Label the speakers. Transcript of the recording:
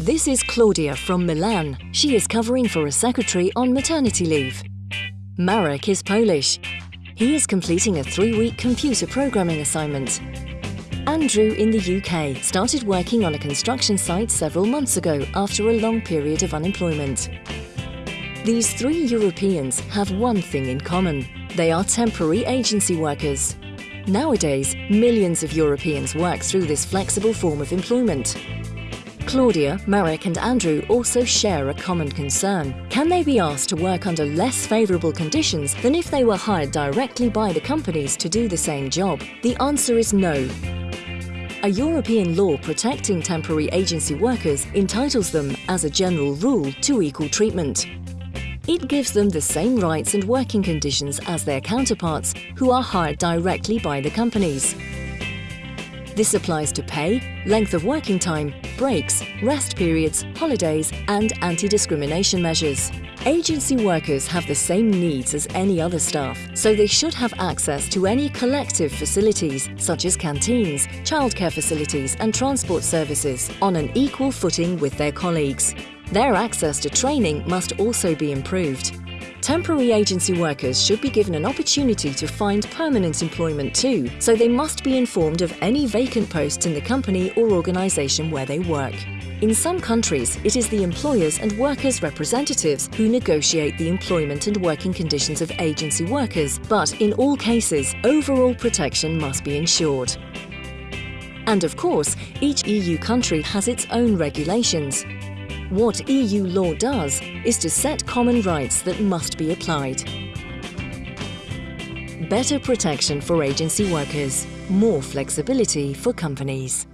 Speaker 1: This is Claudia from Milan. She is covering for a secretary on maternity leave. Marek is Polish. He is completing a three-week computer programming assignment. Andrew in the UK started working on a construction site several months ago after a long period of unemployment. These three Europeans have one thing in common. They are temporary agency workers. Nowadays, millions of Europeans work through this flexible form of employment. Claudia, Marek and Andrew also share a common concern. Can they be asked to work under less favourable conditions than if they were hired directly by the companies to do the same job? The answer is no. A European law protecting temporary agency workers entitles them, as a general rule, to equal treatment. It gives them the same rights and working conditions as their counterparts who are hired directly by the companies. This applies to pay, length of working time, breaks, rest periods, holidays and anti-discrimination measures. Agency workers have the same needs as any other staff, so they should have access to any collective facilities such as canteens, childcare facilities and transport services on an equal footing with their colleagues. Their access to training must also be improved. Temporary agency workers should be given an opportunity to find permanent employment too, so they must be informed of any vacant posts in the company or organisation where they work. In some countries, it is the employers and workers' representatives who negotiate the employment and working conditions of agency workers, but in all cases, overall protection must be ensured. And of course, each EU country has its own regulations. What EU law does is to set common rights that must be applied. Better protection for agency workers, more flexibility for companies.